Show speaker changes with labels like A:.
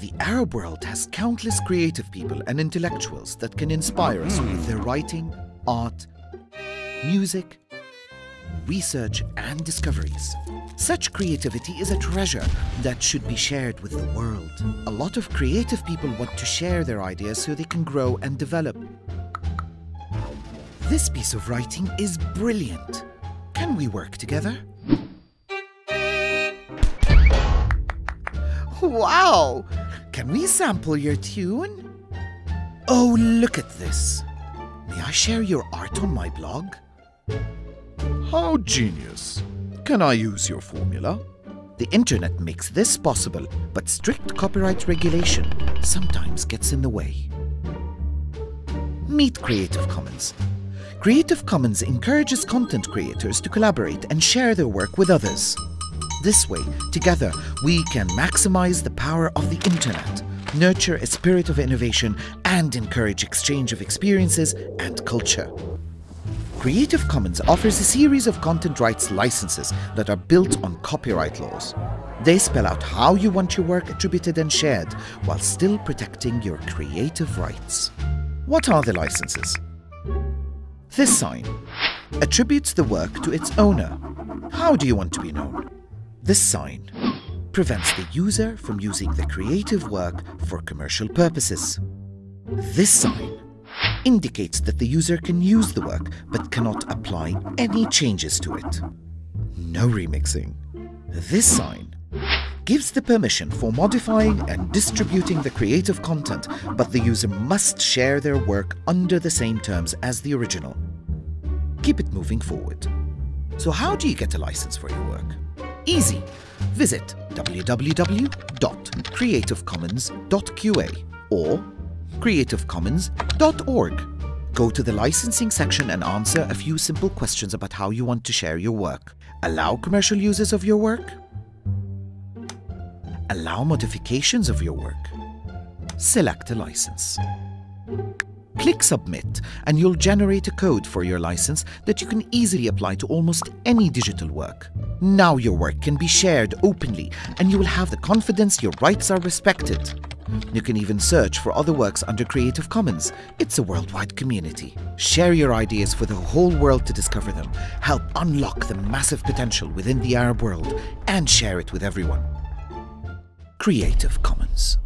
A: The Arab world has countless creative people and intellectuals that can inspire us with their writing, art, music, research, and discoveries. Such creativity is a treasure that should be shared with the world. A lot of creative people want to share their ideas so they can grow and develop. This piece of writing is brilliant. Can we work together? Wow! Can we sample your tune? Oh, look at this. May I share your art on my blog?
B: How genius. Can I use your formula?
A: The internet makes this possible, but strict copyright regulation sometimes gets in the way. Meet Creative Commons. Creative Commons encourages content creators to collaborate and share their work with others. This way, together, we can maximize the power of the internet, nurture a spirit of innovation, and encourage exchange of experiences and culture. Creative Commons offers a series of content rights licenses that are built on copyright laws. They spell out how you want your work attributed and shared while still protecting your creative rights. What are the licenses? This sign attributes the work to its owner. How do you want to be known? This sign prevents the user from using the creative work for commercial purposes. This sign indicates that the user can use the work but cannot apply any changes to it. No remixing. This sign gives the permission for modifying and distributing the creative content, but the user must share their work under the same terms as the original. Keep it moving forward. So how do you get a license for your work? Easy. Visit www.creativecommons.qa or creativecommons.org. Go to the licensing section and answer a few simple questions about how you want to share your work. Allow commercial uses of your work. Allow modifications of your work. Select a license. Click Submit and you'll generate a code for your license that you can easily apply to almost any digital work. Now your work can be shared openly and you will have the confidence your rights are respected. You can even search for other works under Creative Commons. It's a worldwide community. Share your ideas for the whole world to discover them. Help unlock the massive potential within the Arab world and share it with everyone. Creative Commons.